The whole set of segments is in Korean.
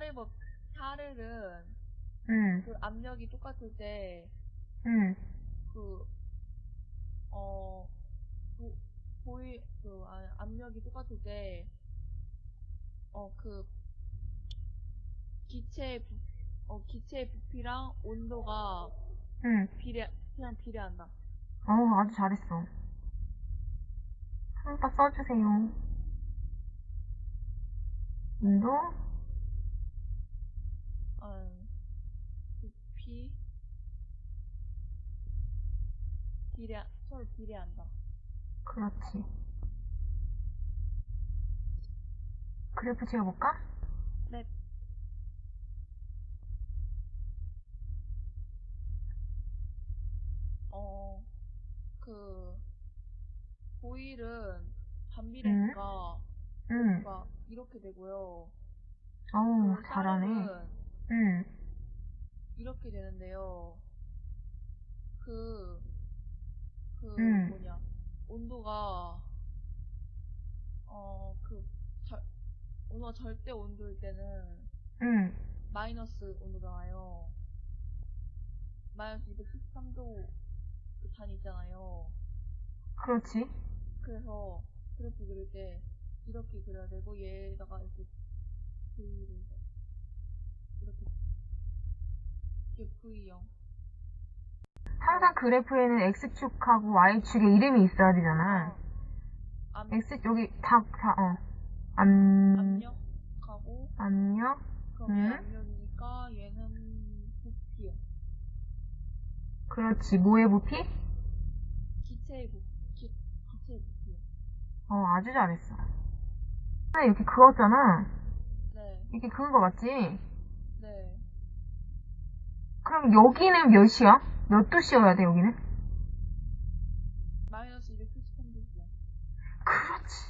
샤르법, 샤르는 응, 그 압력이 똑같을 때, 응, 그, 어, 보, 보이, 그, 아, 압력이 똑같을 때, 어, 그, 기체의 부, 어, 기체의 부피랑 온도가 응. 비례, 그냥 비례한다. 어, 아주 잘했어. 한번 써주세요. 온도, 어, 부피, 비례, 서로 비례한다. 그렇지. 그래프 지어볼까? 네. 어, 그, 보일은 반비례니까, 응. 가 이렇게 되고요. 어우, 그 잘하네. 응, 이렇게 되는데요. 그, 그, 음. 뭐냐, 온도가, 어, 그, 절, 온도가 절대 온도일 때는 응, 마이너스 온도잖아요. 마이너스 273도 단위 있잖아요. 그렇지. 그래서 그래프 그릴 때 이렇게 그려야 되고 얘에다가 이렇게 V를 이렇게 이게 V형 항상 그래프에는 X축하고 Y축에 이름이 있어야 되잖아. 암, X, 여기 다, 다, 어. 암, 압력하고 압력, 그럼 음. 얘 압력이니까 얘는 부피요. 그렇지. 뭐의 부피? 기체의 부피 기, 기체의 부피요. 어, 아주 잘했어. 하나 이렇게 그었잖아. 네, 이렇게 그은 거 맞지? 네. 그럼 여기는 몇이야? 몇 도씨여야 돼, 여기는? 마이너스 273도요. 그렇지.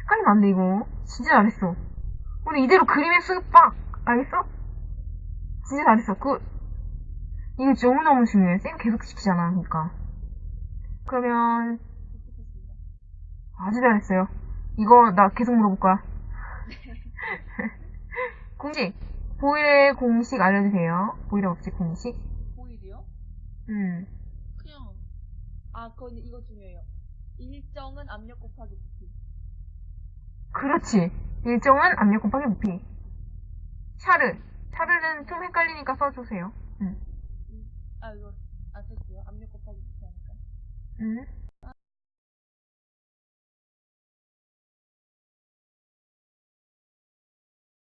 헷갈리면 안 돼, 이거. 진짜 잘했어. 우리 이대로 그림에 쓱 알겠어? 진짜 잘했어. 그, 이거 너무너무 중요해. 쌤 계속 시키잖아, 그러니까. 그러면. 아주 잘했어요. 이거 나 계속 물어볼 거야. 공식. 보일의 공식 알려주세요. 보일의 법칙 공식. 보일이요? 음. 그냥 아 그건 이거 중요해요. 일정은 압력 곱하기 부피. 그렇지. 일정은 압력 곱하기 부피. 샤르. 샤르는 좀 헷갈리니까 써주세요. 음. 아 이거 안 썼어요. 압력 곱하기 부피 하니까. 음.